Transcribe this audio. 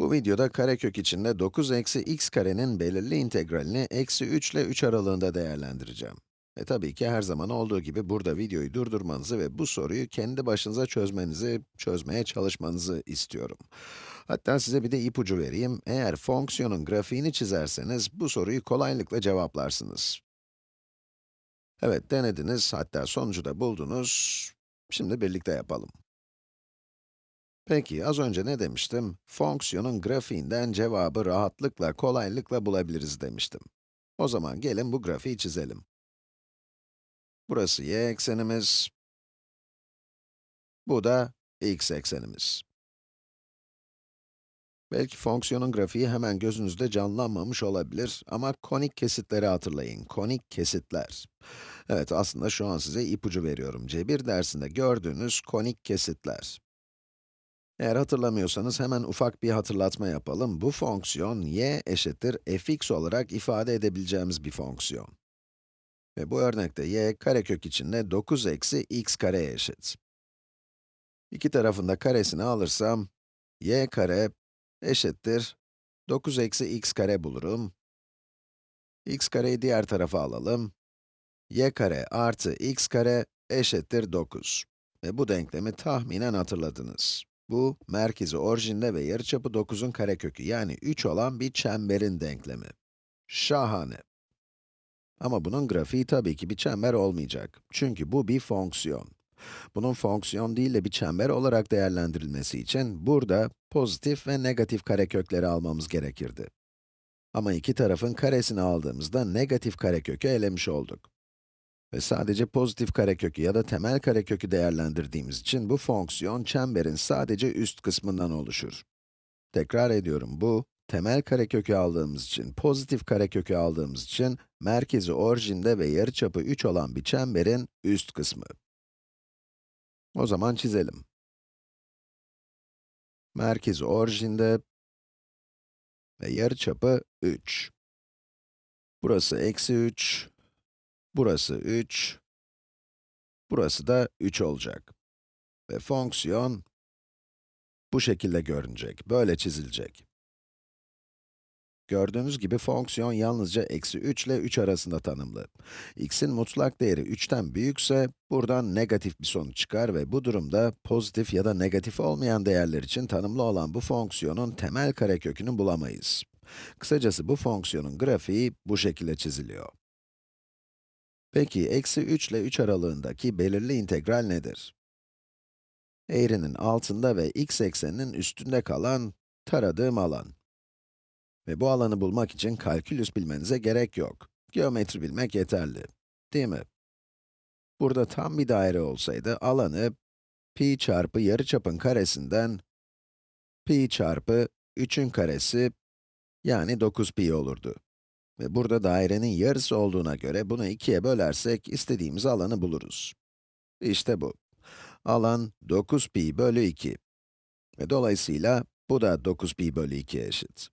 Bu videoda karekök içinde 9 eksi x karenin belirli integralini eksi 3 ile 3 aralığında değerlendireceğim. E tabii ki her zaman olduğu gibi burada videoyu durdurmanızı ve bu soruyu kendi başınıza çözmenizi, çözmeye çalışmanızı istiyorum. Hatta size bir de ipucu vereyim. Eğer fonksiyonun grafiğini çizerseniz bu soruyu kolaylıkla cevaplarsınız. Evet, denediniz, hatta sonucu da buldunuz. Şimdi birlikte yapalım. Peki, az önce ne demiştim? Fonksiyonun grafiğinden cevabı rahatlıkla, kolaylıkla bulabiliriz demiştim. O zaman gelin bu grafiği çizelim. Burası y eksenimiz, bu da x eksenimiz. Belki fonksiyonun grafiği hemen gözünüzde canlanmamış olabilir ama konik kesitleri hatırlayın, konik kesitler. Evet, aslında şu an size ipucu veriyorum. Cebir dersinde gördüğünüz konik kesitler. Eğer hatırlamıyorsanız hemen ufak bir hatırlatma yapalım. Bu fonksiyon y eşittir fx olarak ifade edebileceğimiz bir fonksiyon. Ve bu örnekte y karekök içinde 9 eksi x kareye eşit. İki tarafında karesini alırsam, y kare eşittir 9 eksi x kare bulurum. x kareyi diğer tarafa alalım. y kare artı x kare eşittir 9. Ve bu denklemi tahminen hatırladınız. Bu, merkezi orijinde ve yarıçapı 9'un karekökü yani 3 olan bir çemberin denklemi. Şahane. Ama bunun grafiği tabii ki bir çember olmayacak. Çünkü bu bir fonksiyon. Bunun fonksiyon değil de bir çember olarak değerlendirilmesi için burada pozitif ve negatif karekökleri almamız gerekirdi. Ama iki tarafın karesini aldığımızda negatif karekökü elemiş olduk. Ve sadece pozitif karekökü ya da temel karekökü değerlendirdiğimiz için bu fonksiyon çemberin sadece üst kısmından oluşur. Tekrar ediyorum, bu, temel karekökü aldığımız için, pozitif karekökü aldığımız için, merkezi orijinde ve yarıçapı 3 olan bir çemberin üst kısmı. O zaman çizelim. Merkezi orijinde ve yarıçapı 3. Burası eksi 3, Burası 3, burası da 3 olacak. Ve fonksiyon bu şekilde görünecek, böyle çizilecek. Gördüğünüz gibi fonksiyon yalnızca eksi 3 ile 3 arasında tanımlı. x'in mutlak değeri 3'ten büyükse, buradan negatif bir sonuç çıkar ve bu durumda pozitif ya da negatif olmayan değerler için tanımlı olan bu fonksiyonun temel karekökünü bulamayız. Kısacası bu fonksiyonun grafiği bu şekilde çiziliyor. Peki, eksi 3 ile 3 aralığındaki belirli integral nedir? Eğrinin altında ve x ekseninin üstünde kalan taradığım alan. Ve bu alanı bulmak için kalkülüs bilmenize gerek yok. Geometri bilmek yeterli. Değil mi? Burada tam bir daire olsaydı, alanı pi çarpı yarıçapın karesinden pi çarpı 3'ün karesi, yani 9 pi olurdu. Ve burada dairenin yarısı olduğuna göre bunu ikiye bölersek istediğimiz alanı buluruz. İşte bu. Alan 9 pi bölü 2. Ve dolayısıyla bu da 9 pi bölü 2'ye eşit.